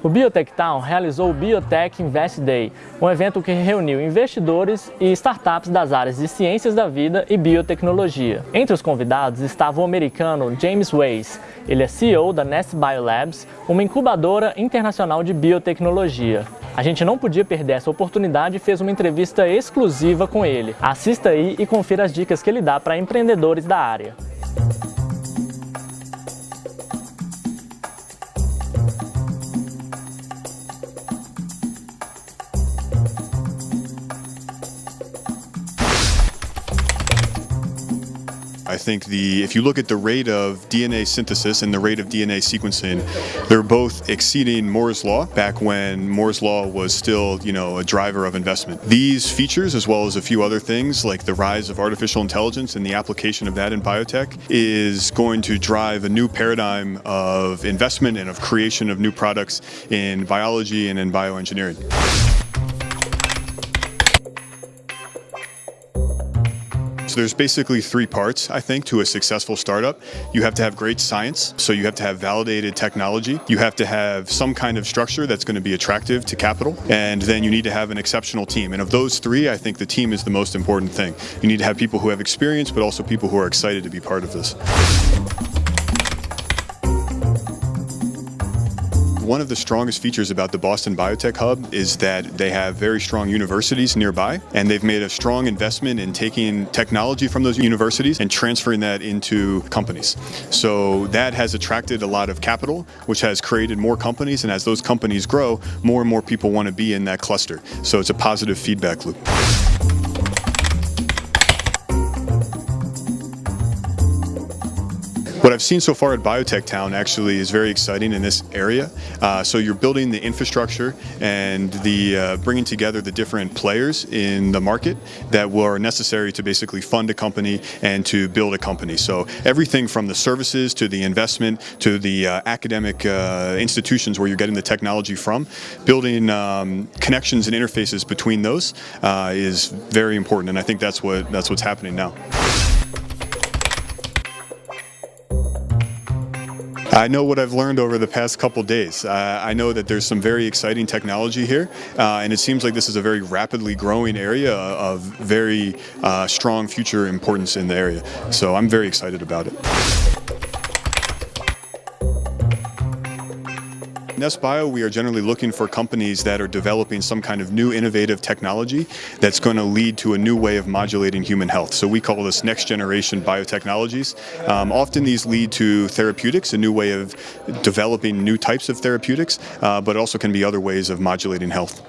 O Biotech Town realizou o Biotech Invest Day, um evento que reuniu investidores e startups das áreas de ciências da vida e biotecnologia. Entre os convidados estava o americano James Weiss. Ele é CEO da Nest Biolabs, uma incubadora internacional de biotecnologia. A gente não podia perder essa oportunidade e fez uma entrevista exclusiva com ele. Assista aí e confira as dicas que ele dá para empreendedores da área. I think the if you look at the rate of DNA synthesis and the rate of DNA sequencing, they're both exceeding Moore's law back when Moore's law was still, you know, a driver of investment. These features, as well as a few other things like the rise of artificial intelligence and the application of that in biotech, is going to drive a new paradigm of investment and of creation of new products in biology and in bioengineering. There's basically three parts, I think, to a successful startup. You have to have great science, so you have to have validated technology. You have to have some kind of structure that's going to be attractive to capital, and then you need to have an exceptional team. And of those three, I think the team is the most important thing. You need to have people who have experience, but also people who are excited to be part of this. One of the strongest features about the Boston Biotech Hub is that they have very strong universities nearby, and they've made a strong investment in taking technology from those universities and transferring that into companies. So that has attracted a lot of capital, which has created more companies, and as those companies grow, more and more people want to be in that cluster. So it's a positive feedback loop. What I've seen so far at Biotech Town actually is very exciting in this area. Uh, so you're building the infrastructure and the uh, bringing together the different players in the market that were necessary to basically fund a company and to build a company. So everything from the services to the investment to the uh, academic uh, institutions where you're getting the technology from, building um, connections and interfaces between those uh, is very important, and I think that's what that's what's happening now. I know what I've learned over the past couple days. Uh, I know that there's some very exciting technology here, uh, and it seems like this is a very rapidly growing area of very uh, strong future importance in the area. So I'm very excited about it. Nest Bio, we are generally looking for companies that are developing some kind of new innovative technology that's going to lead to a new way of modulating human health. So we call this next generation biotechnologies. Um, often these lead to therapeutics, a new way of developing new types of therapeutics, uh, but also can be other ways of modulating health.